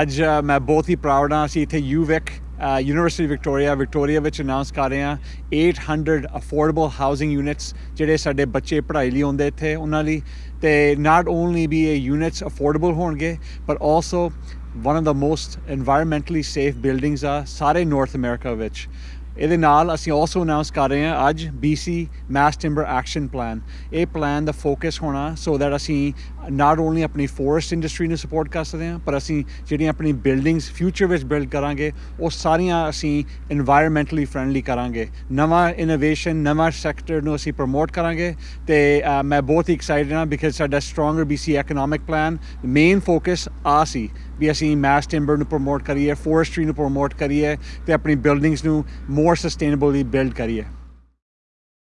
ਅੱਜ ਮੈਂ ਬਹੁਤ ਹੀ ਪ੍ਰਾਊਡ ਹਾਂ, ਅਸੀਂ ਇੱਥੇ ਯੂਵਿਕ ਯੂਨੀਵਰਸਿਟੀ ਵਿਕਟੋਰੀਆ ਵਿਕਟੋਰੀਆ ਵਿੱਚ ਅਨਾਉਂਸ ਕਰ ਰਹੇ ਹਾਂ 800 ਅਫੋਰਡੇਬਲ ਹਾਊਸਿੰਗ ਯੂਨਿਟਸ ਜਿਹੜੇ ਸਾਡੇ ਬੱਚੇ ਪੜ੍ਹਾਈ ਲਈ ਆਉਂਦੇ ਇੱਥੇ, ਉਹਨਾਂ ਲਈ। ਤੇ ਨਾਟ ਓਨਲੀ ਵੀ ਇਹ ਯੂਨਿਟਸ ਅਫੋਰਡੇਬਲ ਹੋਣਗੇ ਪਰ also one of the most environmentally safe buildings ਆ, ਸਾਰੇ ਨਾਰਥ ਅਮਰੀਕਾ ਵਿੱਚ। ਇਹਦੇ ਨਾਲ ਅਸੀਂ ਆਲਸੋ ਅਨਾਉਂਸ ਕਰ ਰਹੇ ਹਾਂ ਅੱਜ BC mass timber action plan ਇਹ ਪਲਾਨ ਦਾ ਫੋਕਸ ਹੋਣਾ ਸੋ ਦੈਟ ਅਸੀਂ ਨਾਟ ਓਨਲੀ ਆਪਣੀ ਫੋਰਸਟ ਇੰਡਸਟਰੀ ਨੂੰ ਸਪੋਰਟ ਕਰ ਸਕਦੇ ਹਾਂ, ਪਰ ਅਸੀਂ ਜਿਹੜੀਆਂ ਆਪਣੀ ਬਿਲਡਿੰਗਸ ਫਿਊਚਰ ਵਿੱਚ ਬਿਲਡ ਕਰਾਂਗੇ, ਉਹ ਸਾਰੀਆਂ ਅਸੀਂ এনवायरमेंटਲੀ ਫਰੈਂਡਲੀ ਕਰਾਂਗੇ। ਨਵਾਂ ਇਨੋਵੇਸ਼ਨ ਨਵਾਂ ਸੈਕਟਰ ਨੂੰ ਅਸੀਂ ਪ੍ਰਮੋਟ ਕਰਾਂਗੇ ਤੇ ਮੈਂ ਬਹੁਤ ਹੀ ਐਕਸਾਈਟਡ ਹਾਂ ਬਿਕਾਜ਼ ਸਾਡਾ stronger BC economic plan main focus ਆ ਸੀ। ਵੀ ਅਸੀਂ ਮਾਸ ਟਿੰਬਰ ਨੂੰ ਪ੍ਰਮੋਟ ਕਰੀਏ ਫੋਰੈਸਟਰੀ ਨੂੰ ਪ੍ਰਮੋਟ ਕਰੀਏ ਤੇ ਆਪਣੀ ਬਿਲਡਿੰਗਸ ਨੂੰ ਮੋਰ ਸਸਟੇਨੇਬਲੀ ਬਿਲਡ ਕਰੀਏ।